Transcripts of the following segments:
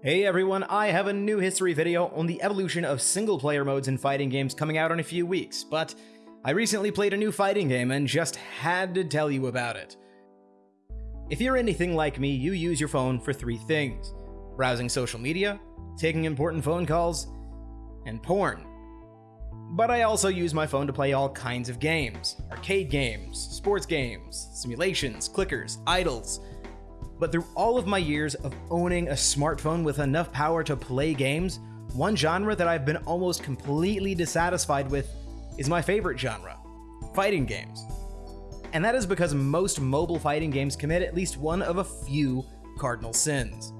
Hey everyone, I have a new history video on the evolution of single player modes in fighting games coming out in a few weeks, but I recently played a new fighting game and just had to tell you about it. If you're anything like me, you use your phone for three things browsing social media, taking important phone calls, and porn. But I also use my phone to play all kinds of games arcade games, sports games, simulations, clickers, idles but through all of my years of owning a smartphone with enough power to play games, one genre that I've been almost completely dissatisfied with is my favorite genre fighting games. And that is because most mobile fighting games commit at least one of a few cardinal sins.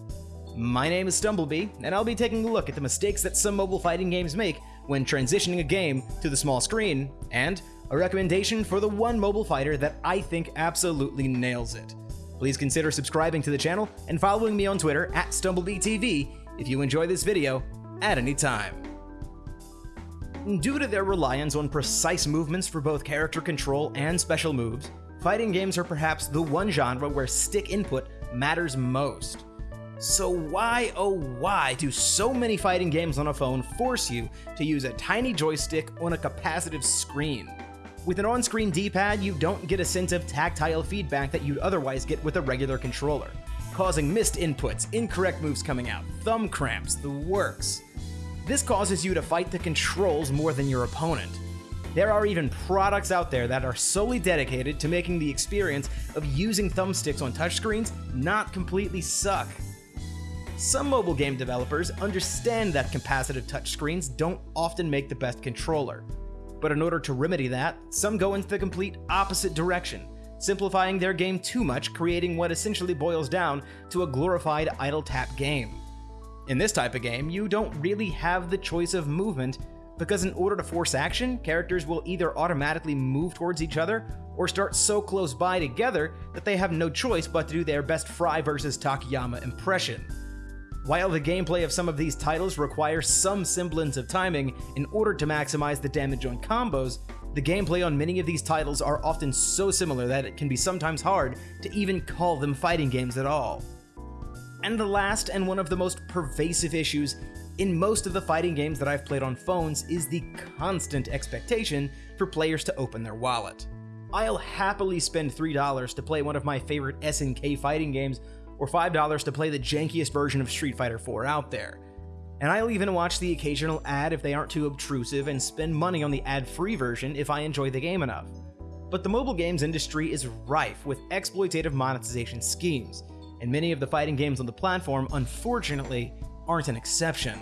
My name is Stumblebee, and I'll be taking a look at the mistakes that some mobile fighting games make when transitioning a game to the small screen, and a recommendation for the one mobile fighter that I think absolutely nails it. Please consider subscribing to the channel and following me on Twitter at StumblebeeTV if you enjoy this video at any time. Due to their reliance on precise movements for both character control and special moves, fighting games are perhaps the one genre where stick input matters most. So why oh why do so many fighting games on a phone force you to use a tiny joystick on a capacitive screen? With an on-screen D-pad, you don't get a sense of tactile feedback that you'd otherwise get with a regular controller, causing missed inputs, incorrect moves coming out, thumb cramps, the works. This causes you to fight the controls more than your opponent. There are even products out there that are solely dedicated to making the experience of using thumbsticks on touchscreens not completely suck. Some mobile game developers understand that capacitive touchscreens don't often make the best controller, but in order to remedy that, some go into the complete opposite direction, simplifying their game too much, creating what essentially boils down to a glorified idle tap game. In this type of game, you don't really have the choice of movement, because in order to force action, characters will either automatically move towards each other or start so close by together that they have no choice but to do their best Fry versus Takayama impression. While the gameplay of some of these titles requires some semblance of timing in order to maximize the damage on combos, the gameplay on many of these titles are often so similar that it can be sometimes hard to even call them fighting games at all. And the last and one of the most pervasive issues in most of the fighting games that I've played on phones is the constant expectation for players to open their wallet. I'll happily spend $3 to play one of my favorite SNK fighting games or $5 to play the jankiest version of Street Fighter 4 out there. And I'll even watch the occasional ad if they aren't too obtrusive and spend money on the ad-free version if I enjoy the game enough. But the mobile games industry is rife with exploitative monetization schemes, and many of the fighting games on the platform, unfortunately, aren't an exception.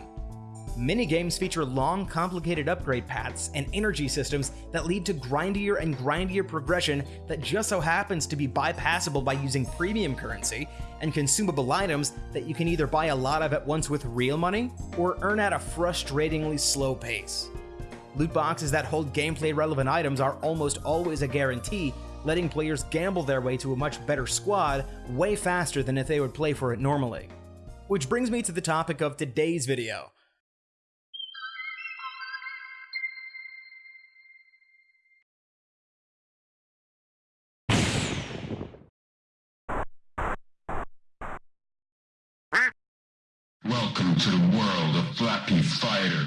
Many games feature long, complicated upgrade paths and energy systems that lead to grindier and grindier progression that just so happens to be bypassable by using premium currency and consumable items that you can either buy a lot of at once with real money or earn at a frustratingly slow pace. Loot boxes that hold gameplay relevant items are almost always a guarantee, letting players gamble their way to a much better squad way faster than if they would play for it normally. Which brings me to the topic of today's video Welcome to the world of Flappy Fighter.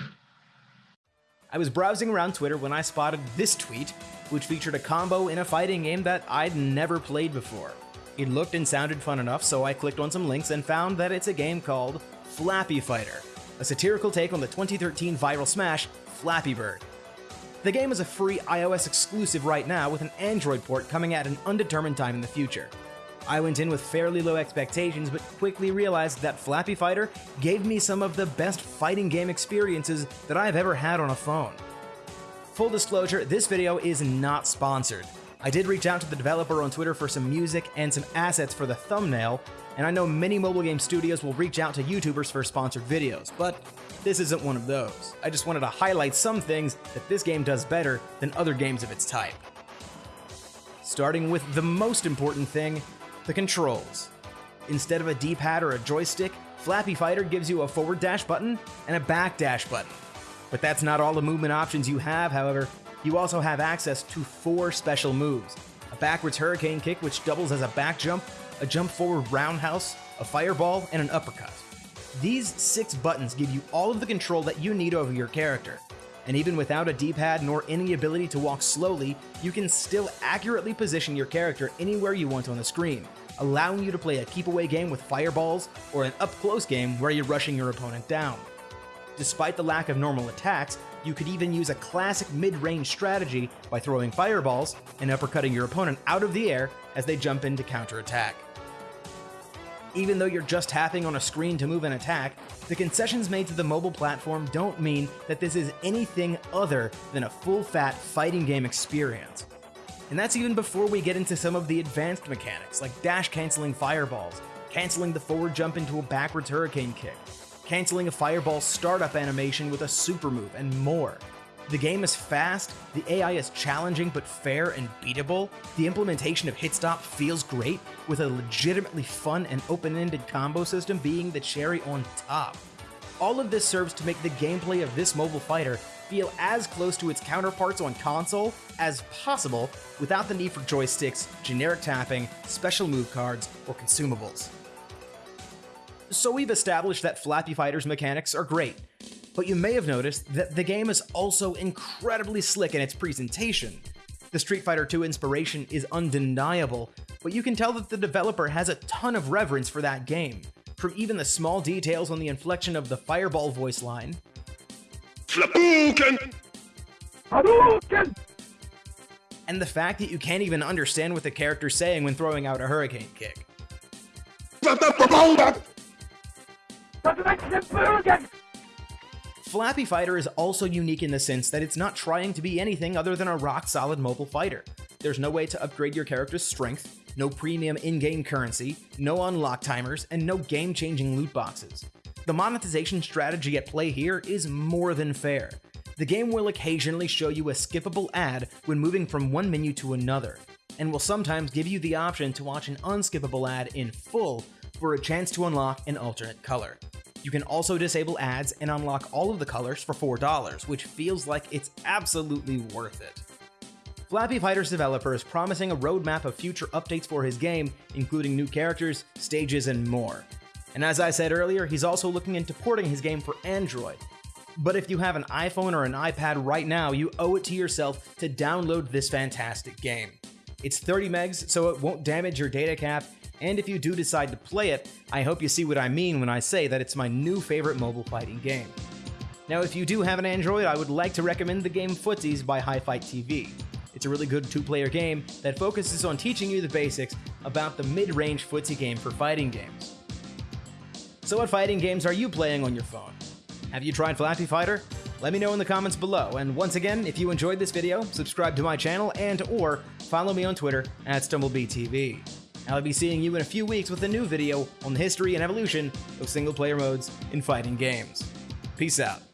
I was browsing around Twitter when I spotted this tweet, which featured a combo in a fighting game that I'd never played before. It looked and sounded fun enough, so I clicked on some links and found that it's a game called Flappy Fighter, a satirical take on the 2013 viral smash Flappy Bird. The game is a free iOS exclusive right now with an Android port coming at an undetermined time in the future. I went in with fairly low expectations, but quickly realized that Flappy Fighter gave me some of the best fighting game experiences that I've ever had on a phone. Full disclosure, this video is not sponsored. I did reach out to the developer on Twitter for some music and some assets for the thumbnail, and I know many mobile game studios will reach out to YouTubers for sponsored videos, but this isn't one of those. I just wanted to highlight some things that this game does better than other games of its type. Starting with the most important thing, the controls. Instead of a D-pad or a joystick, Flappy Fighter gives you a forward dash button and a back dash button. But that's not all the movement options you have, however. You also have access to four special moves. A backwards hurricane kick which doubles as a back jump, a jump forward roundhouse, a fireball, and an uppercut. These six buttons give you all of the control that you need over your character. And even without a D-pad nor any ability to walk slowly, you can still accurately position your character anywhere you want on the screen, allowing you to play a keep away game with fireballs or an up close game where you're rushing your opponent down. Despite the lack of normal attacks, you could even use a classic mid-range strategy by throwing fireballs and uppercutting your opponent out of the air as they jump in to counterattack. Even though you're just tapping on a screen to move and attack, the concessions made to the mobile platform don't mean that this is anything other than a full-fat fighting game experience. And that's even before we get into some of the advanced mechanics, like dash canceling fireballs, canceling the forward jump into a backwards hurricane kick, canceling a fireball startup animation with a super move, and more. The game is fast, the AI is challenging but fair and beatable, the implementation of hit stop feels great, with a legitimately fun and open-ended combo system being the cherry on top. All of this serves to make the gameplay of this mobile fighter feel as close to its counterparts on console as possible without the need for joysticks, generic tapping, special move cards, or consumables. So we've established that Flappy Fighter's mechanics are great, but you may have noticed that the game is also incredibly slick in its presentation. The Street Fighter II inspiration is undeniable, but you can tell that the developer has a ton of reverence for that game, from even the small details on the inflection of the Fireball voice line. Hadouken! Hadouken! And the fact that you can't even understand what the character's saying when throwing out a hurricane kick. Flappy Fighter is also unique in the sense that it's not trying to be anything other than a rock-solid mobile fighter. There's no way to upgrade your character's strength, no premium in-game currency, no unlock timers, and no game-changing loot boxes. The monetization strategy at play here is more than fair. The game will occasionally show you a skippable ad when moving from one menu to another, and will sometimes give you the option to watch an unskippable ad in full for a chance to unlock an alternate color. You can also disable ads and unlock all of the colors for $4, which feels like it's absolutely worth it. Flappy Fighter's developer is promising a roadmap of future updates for his game, including new characters, stages, and more. And as I said earlier, he's also looking into porting his game for Android. But if you have an iPhone or an iPad right now, you owe it to yourself to download this fantastic game. It's 30 megs, so it won't damage your data cap, and if you do decide to play it, I hope you see what I mean when I say that it's my new favorite mobile fighting game. Now, if you do have an Android, I would like to recommend the game Footsies by HiFight TV. It's a really good two-player game that focuses on teaching you the basics about the mid-range footsie game for fighting games. So what fighting games are you playing on your phone? Have you tried Flappy Fighter? Let me know in the comments below, and once again, if you enjoyed this video, subscribe to my channel and or follow me on Twitter at StumbleBeeTV. I'll be seeing you in a few weeks with a new video on the history and evolution of single-player modes in fighting games. Peace out.